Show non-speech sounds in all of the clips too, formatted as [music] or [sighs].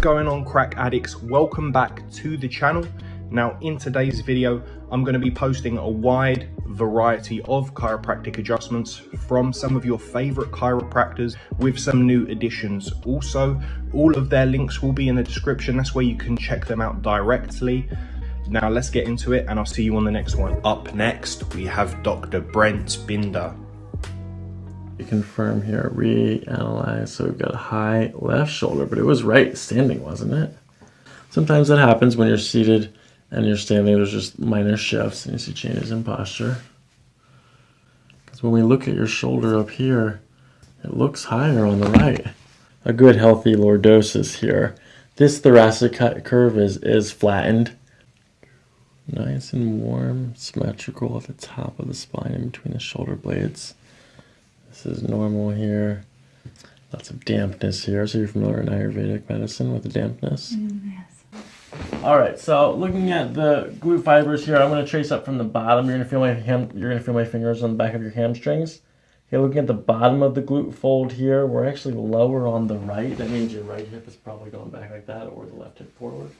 going on crack addicts? Welcome back to the channel. Now in today's video, I'm going to be posting a wide variety of chiropractic adjustments from some of your favorite chiropractors with some new additions. Also, all of their links will be in the description. That's where you can check them out directly. Now let's get into it and I'll see you on the next one. Up next, we have Dr. Brent Binder. Confirm here, reanalyze. So we've got high left shoulder, but it was right standing, wasn't it? Sometimes that happens when you're seated and you're standing. There's just minor shifts and you see changes in posture. Because when we look at your shoulder up here, it looks higher on the right. A good healthy lordosis here. This thoracic curve is, is flattened. Nice and warm, symmetrical at the top of the spine in between the shoulder blades. This is normal here. Lots of dampness here. So you're familiar in Ayurvedic medicine with the dampness? Mm, yes. All right, so looking at the glute fibers here, I'm going to trace up from the bottom. You're going to feel my ham you're going to feel my fingers on the back of your hamstrings. Okay, looking at the bottom of the glute fold here, we're actually lower on the right. That means your right hip is probably going back like that or the left hip forward.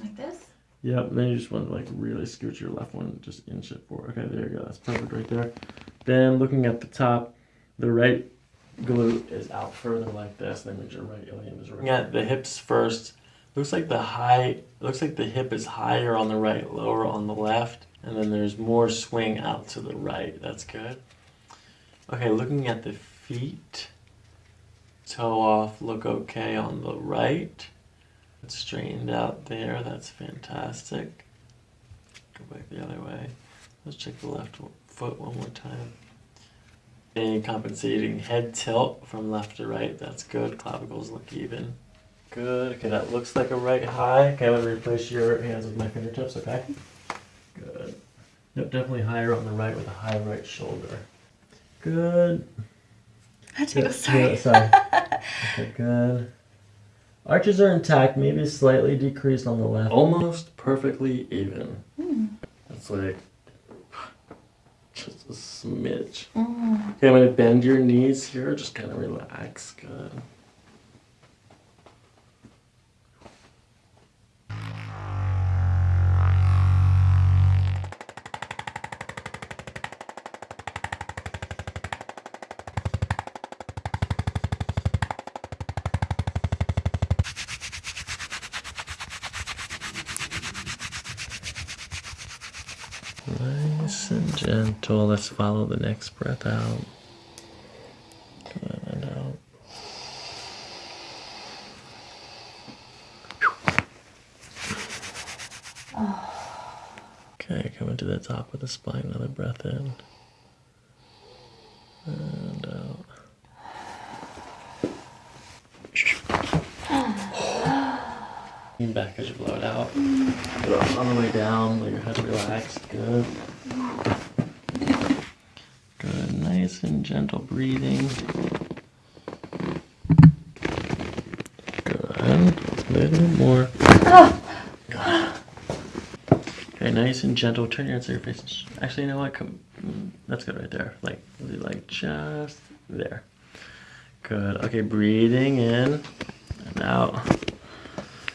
Like this? Yep, then you just want to like really scoot your left one, just inch it forward. Okay, there you go. That's perfect right there. Then looking at the top, the right glute is out further like this. That means your right ilium is right. Yeah, the hips first. Looks like the high. Looks like the hip is higher on the right, lower on the left, and then there's more swing out to the right. That's good. Okay, looking at the feet. Toe off. Look okay on the right. It's straightened out there. That's fantastic. Go back the other way. Let's check the left foot one more time. Any compensating head tilt from left to right. That's good. Clavicles look even. Good. Okay, that looks like a right high. Okay, I'm going to replace your hands with my fingertips, okay? Good. Yep, definitely higher on the right with a high right shoulder. Good. I Yeah, sorry. yeah, sorry. [laughs] okay, good. Arches are intact, maybe slightly decreased on the left. Almost perfectly even. That's like just a smidge. Mm. Okay, I'm gonna bend your knees here. Just kind of relax. Good. Nice and gentle. Let's follow the next breath out. Out. Okay, coming to the top of the spine. Another breath in. And out. Lean back as you blow it out. Good. On the way down, let your head relax. Good. Good. Nice and gentle breathing. Good. A little more. Okay, nice and gentle. Turn your head to your face. Actually, you know what? Come. That's good right there. Like, like just there. Good. Okay, breathing in and out.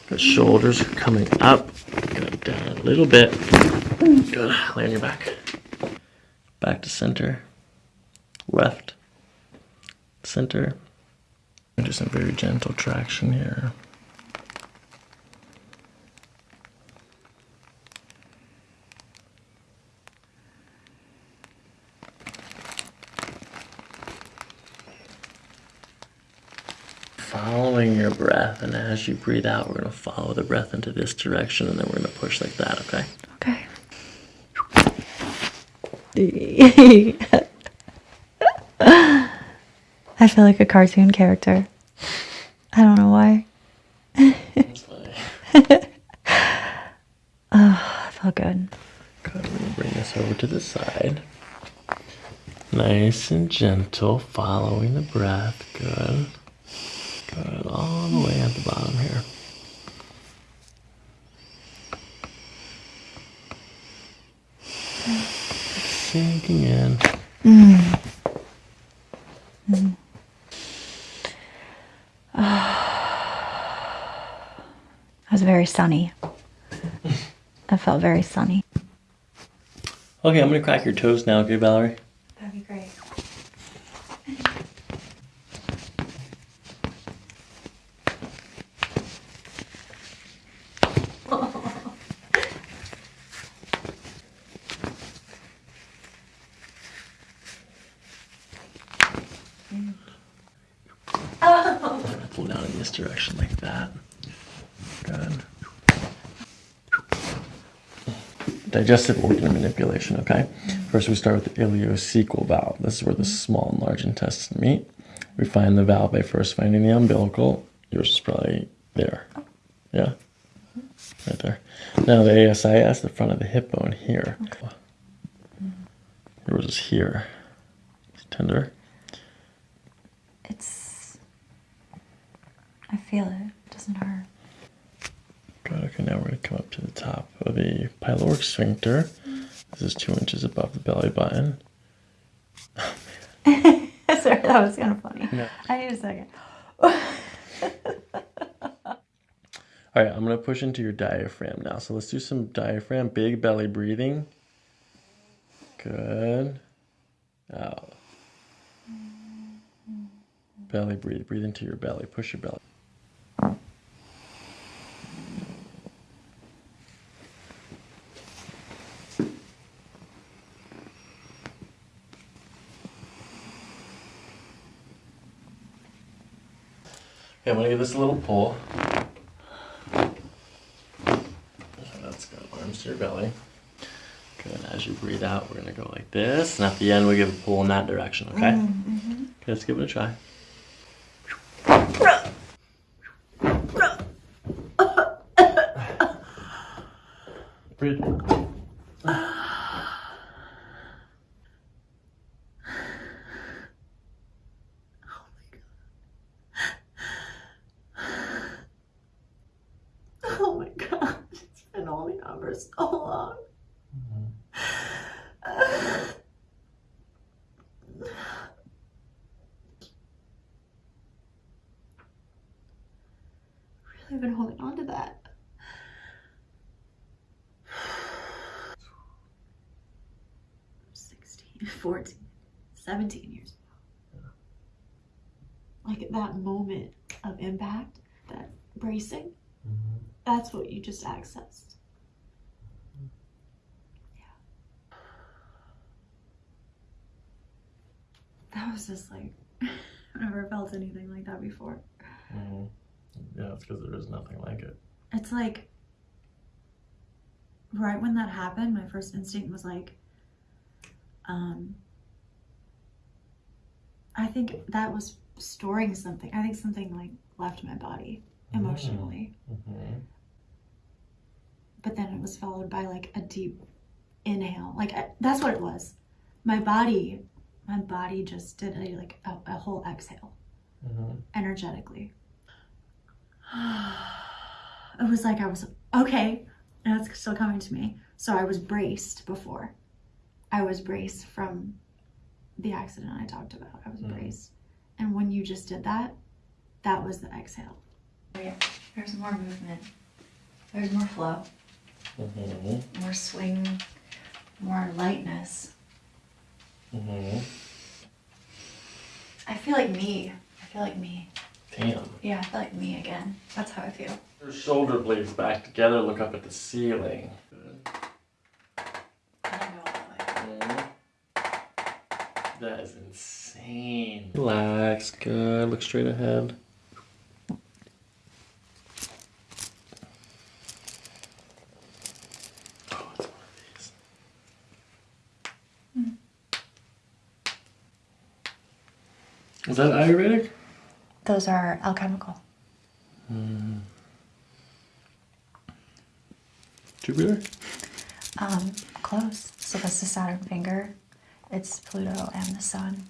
Good. Shoulders are coming up. Down a little bit. Good. Lay on your back. Back to center. Left. Center. Just some very gentle traction here. Following your breath, and as you breathe out, we're going to follow the breath into this direction, and then we're going to push like that, okay? Okay. [laughs] I feel like a cartoon character. I don't know why. That's fine. [laughs] Oh, I felt good. Good. We're going to bring this over to the side. Nice and gentle, following the breath. Good. Good. All the way at the bottom here. Sinking in. Mm. Mm. It was very sunny. I felt very sunny. Okay, I'm gonna crack your toes now, okay, Valerie? Gonna pull down in this direction like that. Good. Digestive organ manipulation, okay? First, we start with the ileocecal valve. This is where the small and large intestine meet. We find the valve by first finding the umbilical. Yours is probably there. Yeah? Right there. Now, the ASIS, the front of the hip bone here. Yours is here. It's tender. It's. I feel it. It doesn't hurt. Good. Okay, now we're going to come up to the top of the pyloric sphincter. This is two inches above the belly button. Oh, [laughs] Sorry, that was kind of funny. No. I need a second. [laughs] All right, I'm going to push into your diaphragm now. So let's do some diaphragm, big belly breathing. Good. Out. Belly breathe. Breathe into your belly. Push your belly. Okay, I'm gonna give this a little pull. That's good. Arms to your belly. Good. As you breathe out, we're gonna go like this, and at the end, we give a pull in that direction. Okay. Mm-hmm, mm-hmm. Okay. Let's give it a try. [laughs] Breathe. Oh my god, it's been holding on for so long. Really been holding on to that. Sixteen, fourteen, seventeen years ago. Like at that moment of impact, that bracing, mm-hmm. that's what you just accessed. Yeah. That was just like, [laughs] I've never felt anything like that before. Mhm. Yeah, it's because there is nothing like it. It's like, right when that happened, my first instinct was like, um, I think that was storing something. I think something like left my body emotionally. Mhm. but then it was followed by like a deep inhale like I, that's what it was my body my body just did a like a, a whole exhale Mhm. energetically [sighs] it was like i was okay and it's still coming to me so i was braced before i was braced from the accident i talked about i was Mhm. braced and when you just did that that was the exhale There's more movement. There's more flow, Mhm. more swing, more lightness. Mhm. I feel like me. I feel like me. Damn. Yeah, I feel like me again. That's how I feel. Your shoulder blades back together. Look up at the ceiling. Good. I don't know that way. That is insane. Relax. Good. Look straight ahead. Oh, it's one of these. Is that Ayurvedic? Those are alchemical. Jupiter? Um, close. So that's the Saturn finger. It's Pluto and the Sun.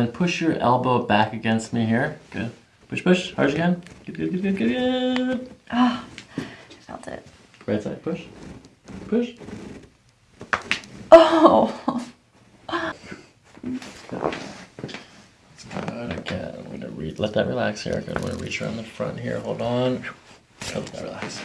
Then push your elbow back against me here. Good. Push, push. Hard as you can. Good, good, good, good, good, good. Ah, I felt it. Right side. Push. Push. Oh, Good. Again, I'm gonna re- let that relax here. Good. I'm gonna reach around the front here. Hold on. Let that relax.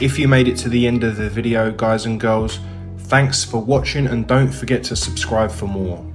If you made it to the end of the video, guys and girls, thanks for watching and don't forget to subscribe for more.